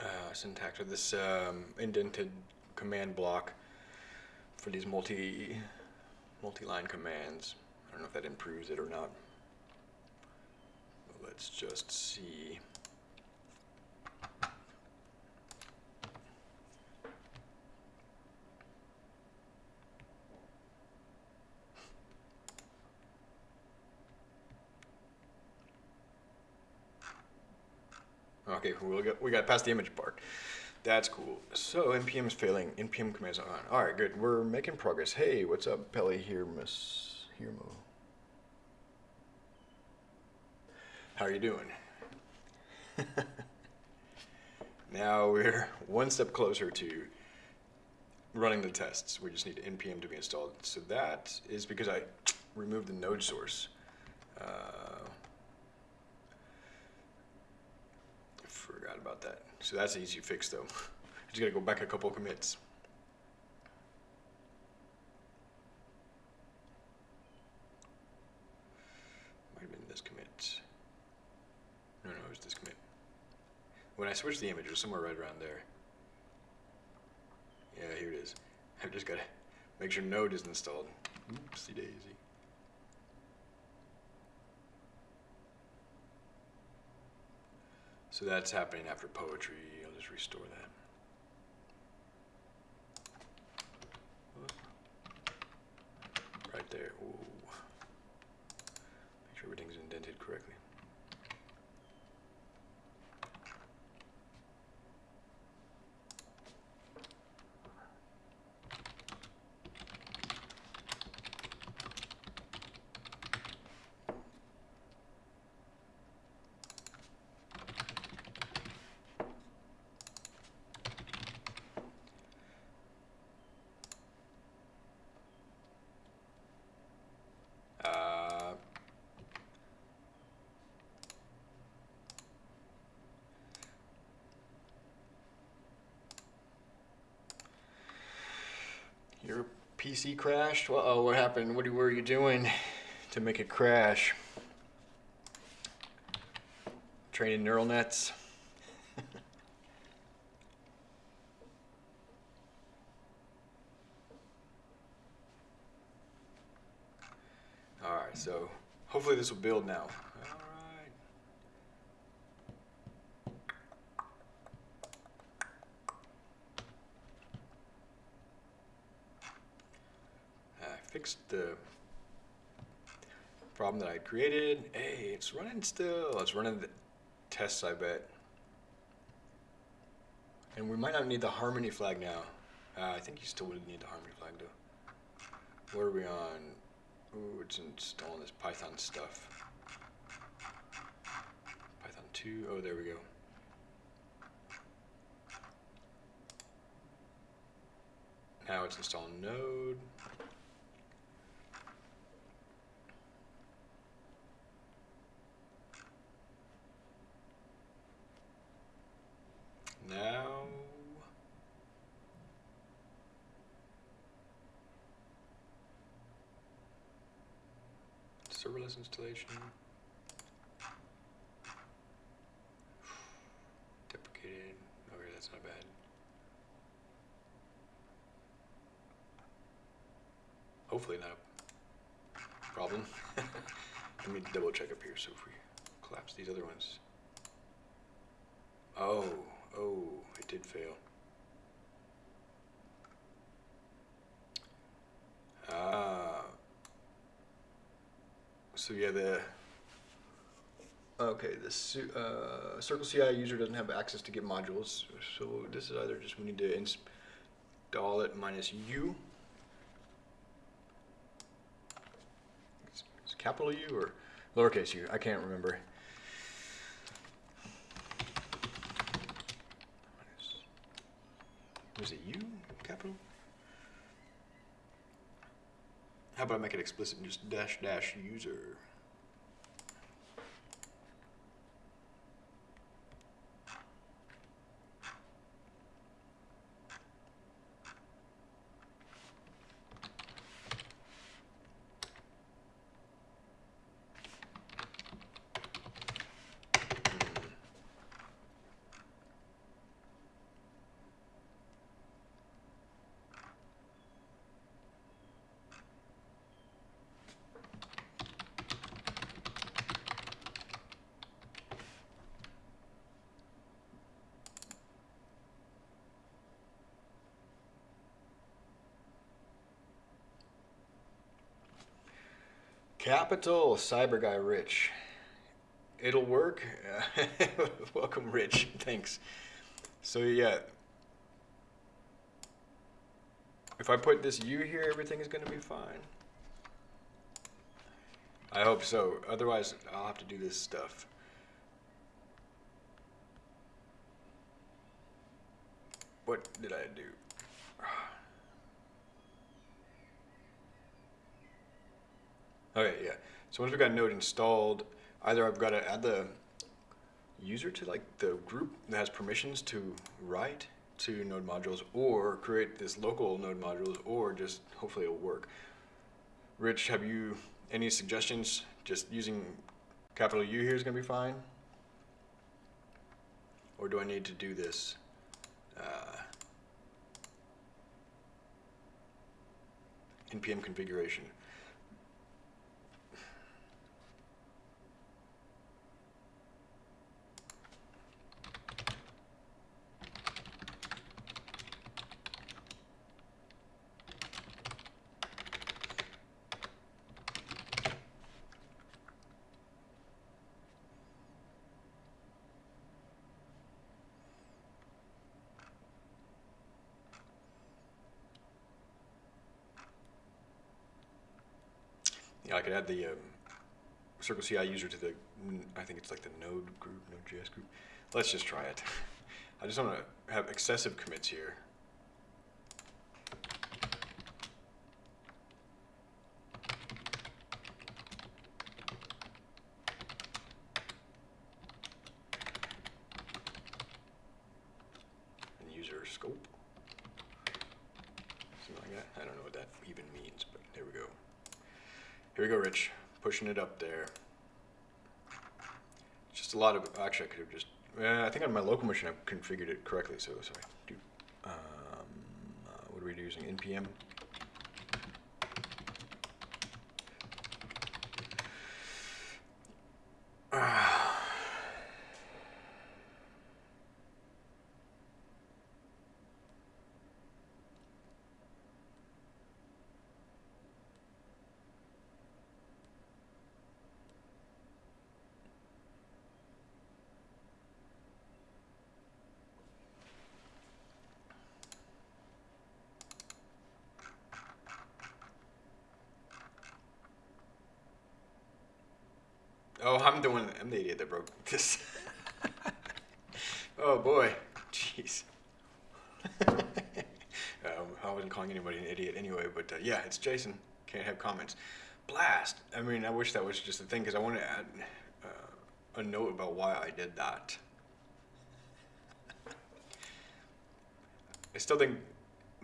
uh, syntax or this um, indented command block for these multi multi-line commands. I don't know if that improves it or not. But let's just see. Okay, we got we got past the image part. That's cool. So npm is failing. npm commands are on. All right, good. We're making progress. Hey, what's up, Pelly here, Miss Hirmo? How are you doing? *laughs* Now we're one step closer to running the tests. We just need npm to be installed. So that is because I removed the node source. Uh, forgot about that. So that's an easy fix though. *laughs* I Just gotta go back a couple commits. Might have been this commit. No, no, it was this commit. When I switched the image, it was somewhere right around there. Yeah, here it is. I've just gotta make sure Node is installed. Oopsie daisy. So that's happening after poetry. I'll just restore that. Right there. Ooh. Make sure everything's indented correctly. Uh, Your PC crashed? Uh oh, what happened? What were you doing to make it crash? Training neural nets? *laughs* Alright, so hopefully this will build now. Alright. I fixed the problem that I created. Hey, it's running still. It's running the tests, I bet. And we might not need the harmony flag now. Uh, I think you still would need the harmony flag though. What are we on? Ooh, it's installing this Python stuff. Python 2, oh, there we go. Now it's installing Node. Now, serverless installation. Deprecated. Okay, that's not bad. Hopefully not a problem. *laughs* Let me double check up here so if we collapse these other ones. Oh, oh, it did fail. Ah. So yeah, the okay, the uh, Circle CI user doesn't have access to Git modules. So this is either just we need to install it minus U. It's, it's capital U or lowercase u. I can't remember. Was it U capital? How about I make it explicit and just dash dash user? Capital Cyber Guy Rich. It'll work. *laughs* Welcome, Rich. Thanks. So yeah, if I put this U here, everything is going to be fine. I hope so. Otherwise, I'll have to do this stuff. what did I do? Okay, yeah. Once we've got Node installed, either I've got to add the user to like the group that has permissions to write to node modules or create this local node modules or just hopefully it'll work. Rich, have you any suggestions? Just using capital U here is going to be fine? Or do I need to do this? Uh, npm configuration. I could add the um, Circle CI user to the, I think it's like the Node group, Node.js group. Let's just try it. *laughs* I just want to have excessive commits here. And user scope. Something like that. I don't know what that even means, but there we go. Here we go, Rich. Pushing it up there. Just a lot of, actually I could have just, eh, I think on my local machine I've configured it correctly, so sorry. Do, um, uh, what are we using, NPM? Oh, I'm the one, I'm the idiot that broke this. *laughs* oh boy, jeez. *laughs* um, I wasn't calling anybody an idiot anyway, but uh, yeah, it's JSON. Can't have comments. Blast. I mean, I wish that was just a thing because I want to add uh, a note about why I did that. I still think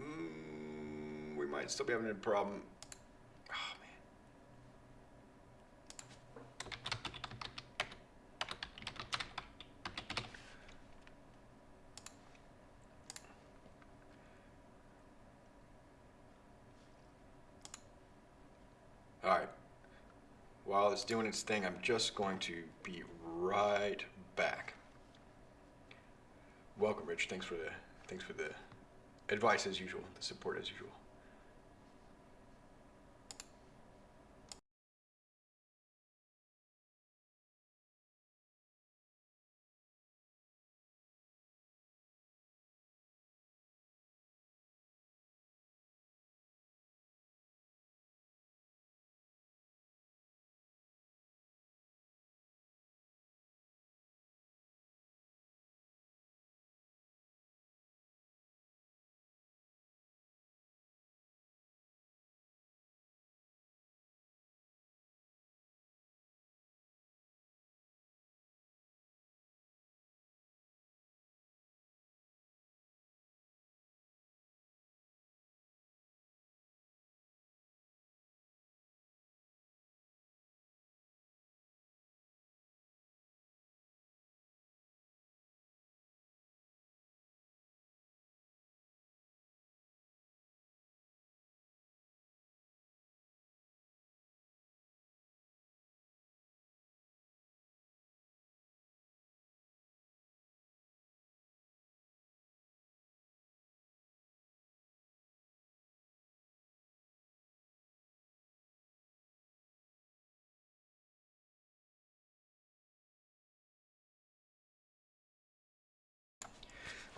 mm, we might still be having a problem. It's doing its thing, I'm just going to be right back. Welcome, Rich. Thanks for the thanks for the advice as usual, the support as usual.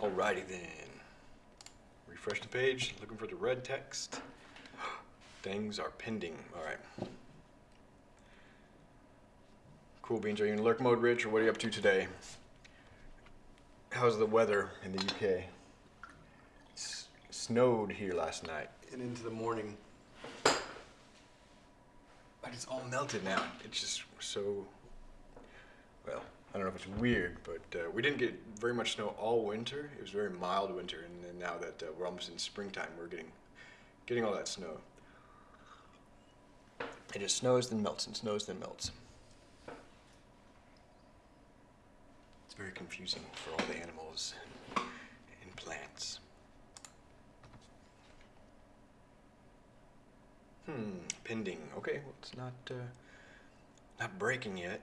Alrighty then. Refresh the page, looking for the red text. *gasps* Things are pending. Alright. Cool beans, are you in lurk mode, Rich, or what are you up to today? How's the weather in the UK? snowed here last night. And into the morning. But it's all melted now. It's just so. Well, I don't know if it's weird, but uh, we didn't get very much snow all winter. It was a very mild winter, and now that uh, we're almost in springtime, we're getting getting all that snow. It just snows, then melts, and snows, then melts. It's very confusing for all the animals and plants. Hmm, pending. Okay, well, it's not uh, not breaking yet.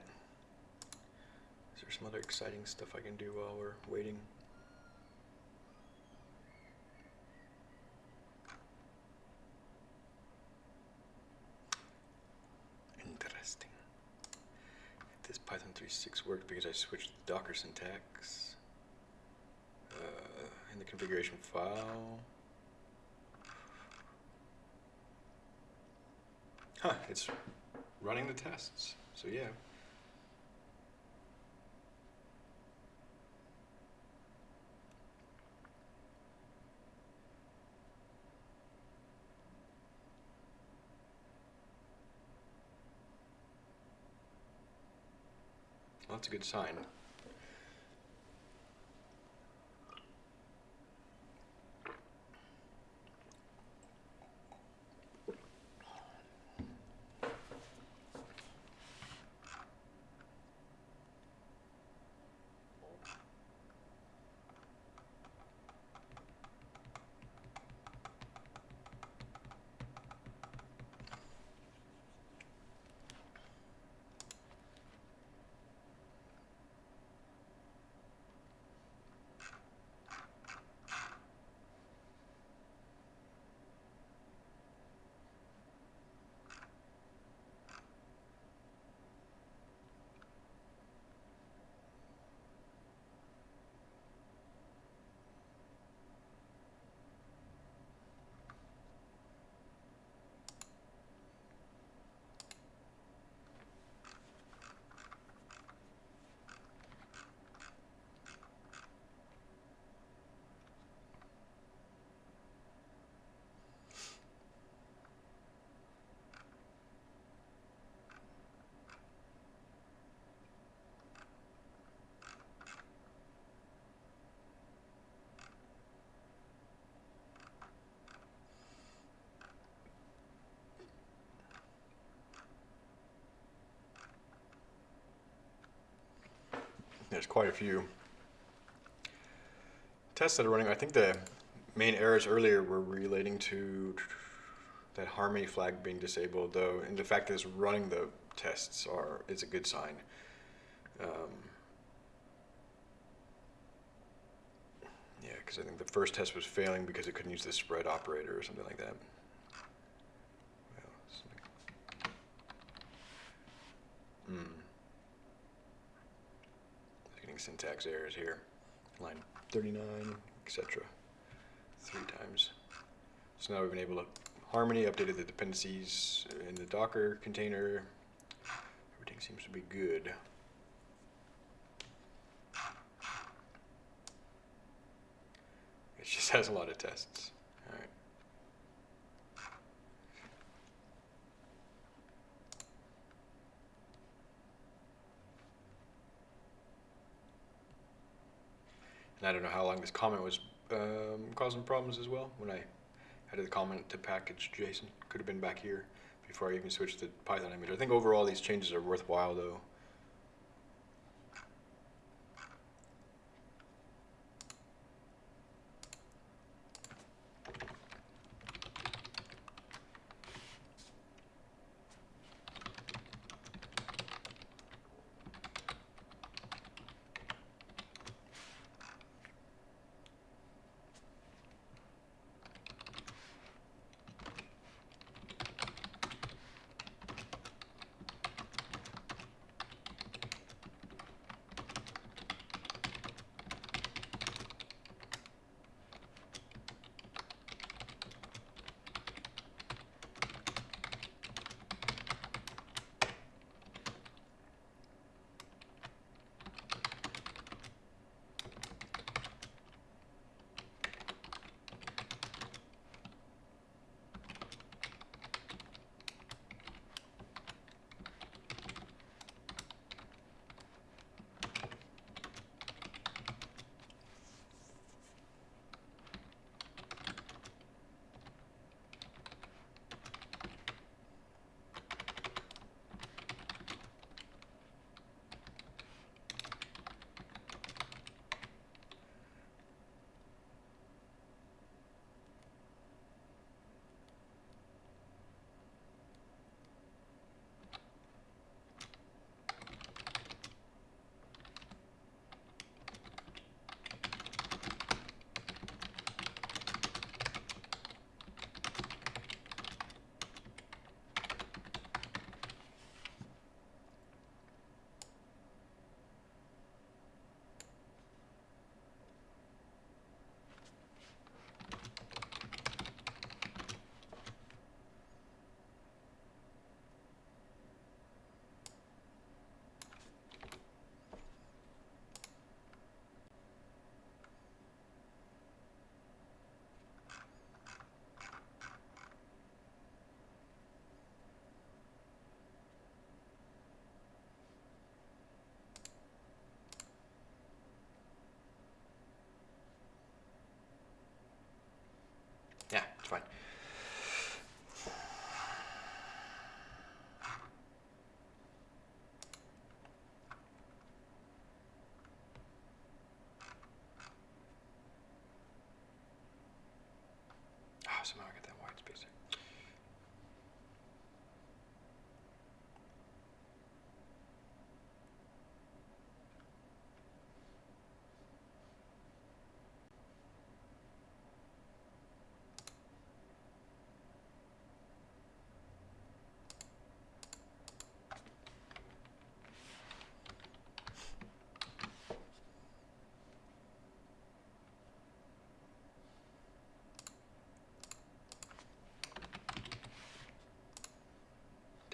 Is there some other exciting stuff I can do while we're waiting? Interesting. This Python 3.6 worked because I switched the Docker syntax uh, in the configuration file. Huh, it's running the tests. So yeah. Well, that's a good sign. There's quite a few tests that are running. I think the main errors earlier were relating to that Harmony flag being disabled, though, and the fact that it's running the tests are is a good sign. Um, yeah, because I think the first test was failing because it couldn't use the spread operator or something like that. Well, Hmm. Getting syntax errors here. Line 39, etc. Three times. So now we've been able to Harmony updated the dependencies in the Docker container. Everything seems to be good. It just *laughs* has a lot of tests. And I don't know how long this comment was um, causing problems as well. When I added the comment to package JSON, could have been back here before I even switched to Python image. I think overall these changes are worthwhile though. Yeah, it's fine. Ah, somehow I got that white space there.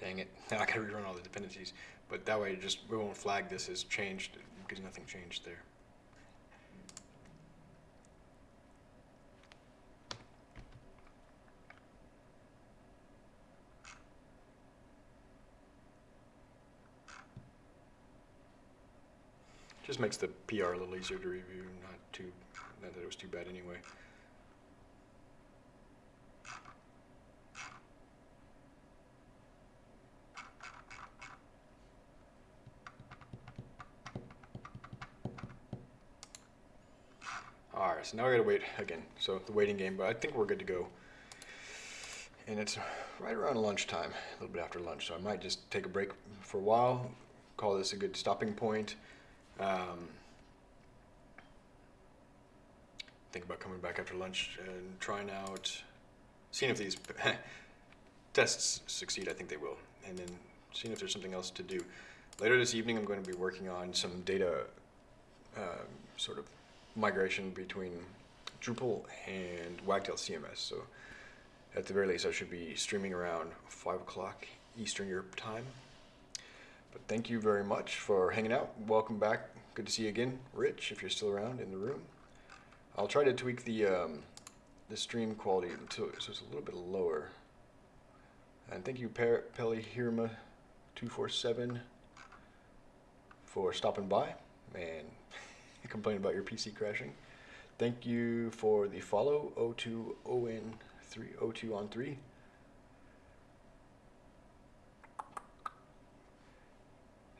Dang it. Now *laughs* I gotta rerun all the dependencies. But that way it just we won't flag this as changed because nothing changed there. Just makes the PR a little easier to review, not too not that it was too bad anyway. All right, now I gotta wait again. So the waiting game, but I think we're good to go. And it's right around lunchtime, a little bit after lunch. So I might just take a break for a while, call this a good stopping point. Um, think about coming back after lunch and trying out, seeing if these *laughs* tests succeed. I think they will, and then seeing if there's something else to do. Later this evening, I'm going to be working on some data um, sort of migration between Drupal and Wagtail CMS. So at the very least, I should be streaming around 5 o'clock Eastern Europe time. But thank you very much for hanging out. Welcome back. Good to see you again, Rich, if you're still around in the room. I'll try to tweak the um, the stream quality so it's a little bit lower. And thank you, per- Pelly Hirma, two four seven, for stopping by and *laughs* complaining about your PC crashing. Thank you for the follow O2ON3 O2 on 3.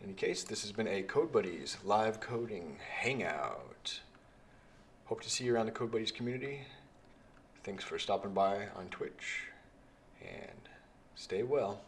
In any case, this has been a Code Buddies live coding hangout. Hope to see you around the Code Buddies community. Thanks for stopping by on Twitch and stay well.